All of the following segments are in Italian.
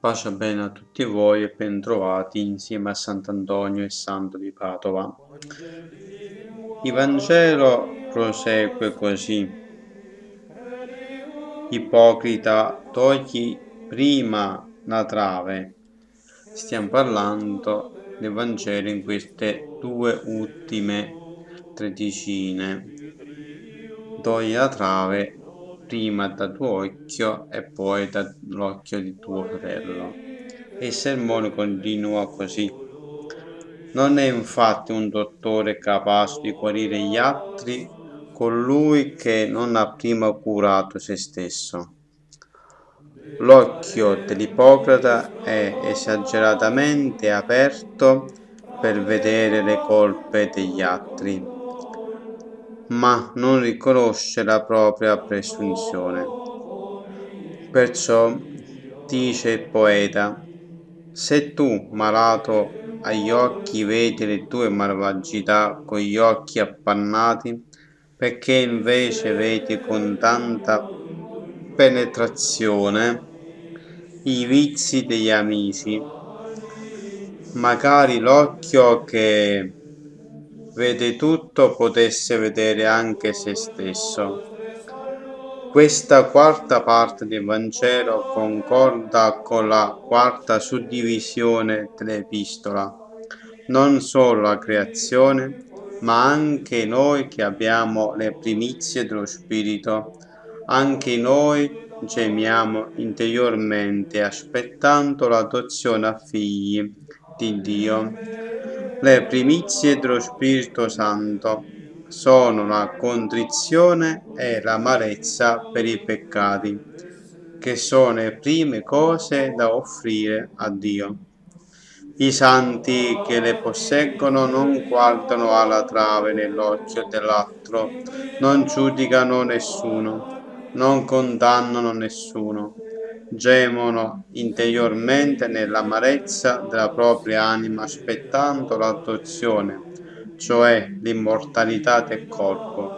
Pace bene a tutti voi e bentrovati insieme a Sant'Antonio e Santo di Padova. Il Vangelo prosegue così. Ipocrita, togli prima la trave. Stiamo parlando del Vangelo in queste due ultime tredicine. Togli la trave prima dal tuo occhio e poi dall'occhio di tuo fratello. E il sermone continua così. Non è infatti un dottore capace di guarire gli altri colui che non ha prima curato se stesso. L'occhio dell'ipocrata è esageratamente aperto per vedere le colpe degli altri ma non riconosce la propria presunzione. Perciò dice il poeta, se tu, malato agli occhi, vedi le tue malvagità con gli occhi appannati, perché invece vedi con tanta penetrazione i vizi degli amici, magari l'occhio che vede tutto potesse vedere anche se stesso. Questa quarta parte del Vangelo concorda con la quarta suddivisione dell'epistola. Non solo la creazione, ma anche noi che abbiamo le primizie dello Spirito, anche noi gemiamo interiormente aspettando l'adozione a figli di Dio le primizie dello Spirito Santo sono la contrizione e l'amarezza per i peccati, che sono le prime cose da offrire a Dio. I santi che le posseggono non guardano alla trave nell'occhio dell'altro, non giudicano nessuno, non condannano nessuno, gemono interiormente nell'amarezza della propria anima aspettando l'adozione, cioè l'immortalità del corpo.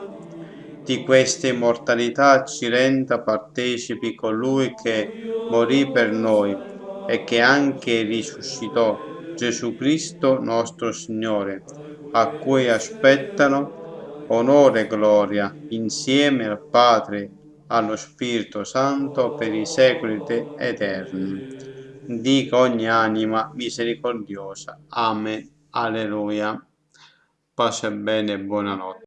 Di questa immortalità ci renda partecipi colui che morì per noi e che anche risuscitò Gesù Cristo nostro Signore, a cui aspettano onore e gloria insieme al Padre allo Spirito Santo per i secoli eterni. Dica ogni anima misericordiosa. Amen. Alleluia. Pace bene e buonanotte.